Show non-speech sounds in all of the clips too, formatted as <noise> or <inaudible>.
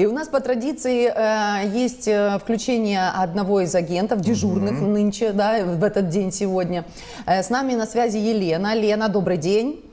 И у нас по традиции э, есть э, включение одного из агентов, дежурных нынче, да, в этот день сегодня. Э, с нами на связи Елена. Лена, добрый день.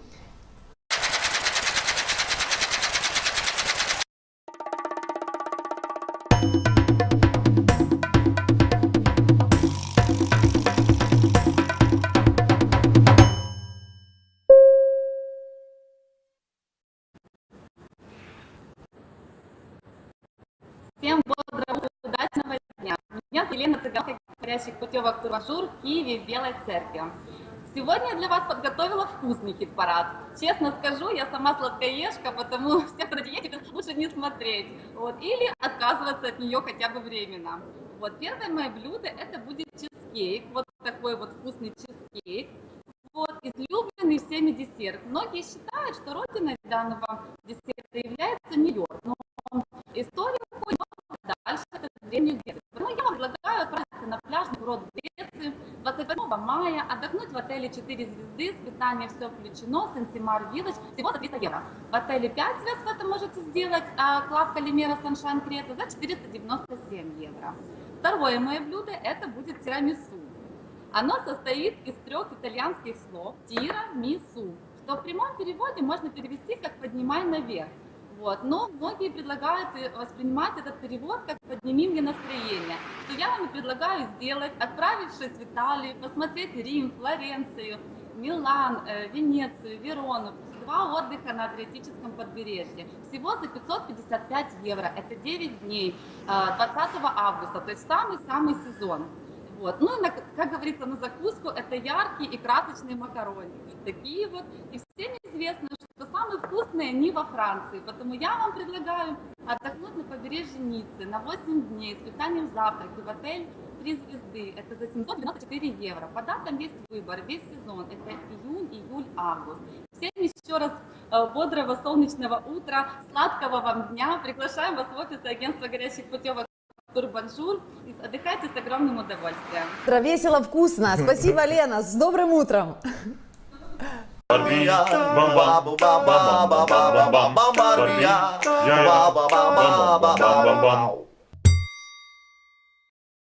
Всем бодрого, удачного дня. Меня Елена Цыганка, говорящих путевок Турмажур в Киеве, в Белой Церкви. Сегодня я для вас подготовила вкусный хит-парад. Честно скажу, я сама сладкоежка, потому <laughs> все, кто на диете, лучше не смотреть. Вот, или отказываться от нее хотя бы временно. Вот, первое мое блюдо это будет чизкейк. Вот такой вот вкусный чизкейк. Вот, излюбленный всеми десерт. Многие считают, что родиной данного десерта является Нью-Йорк. Но история древний Греции. Поэтому я вам предлагаю отправиться на пляжный курорт Греции 28 мая, отдохнуть в отеле 4 звезды, с питанием все включено, Сенсимар Вилледж, всего за 300 евро. В отеле 5 звезд вы это можете сделать, а Клав Калимера Саншайн Крета за 497 евро. Второе мое блюдо это будет тирамису. Оно состоит из трех итальянских слов тира, мису, что в прямом переводе можно перевести как «поднимай наверх». Вот. Но многие предлагают э, воспринимать этот перевод как «подними мне настроение», что я вам предлагаю сделать, отправившись в Италию, посмотреть Рим, Флоренцию, Милан, э, Венецию, Верону, два отдыха на Адриатическом побережье. Всего за 555 евро, это 9 дней, э, 20 августа, то есть самый-самый сезон. Вот. Ну и, на, как говорится, на закуску это яркие и красочные макароны. Такие вот. И всем известно, вкусные не во Франции. Поэтому я вам предлагаю отдохнуть на побережье Ниццы на 8 дней с питанием завтраки в отель 3 звезды. Это за 794 евро. По датам есть выбор. Весь сезон. Это июнь, июль, август. Всем еще раз э, бодрого солнечного утра, сладкого вам дня. Приглашаем вас в офис агентства горящих путевок Турбонжур. И отдыхайте с огромным удовольствием. Весело, вкусно. Спасибо, <laughs> Лена. С добрым утром. María, María, María, María,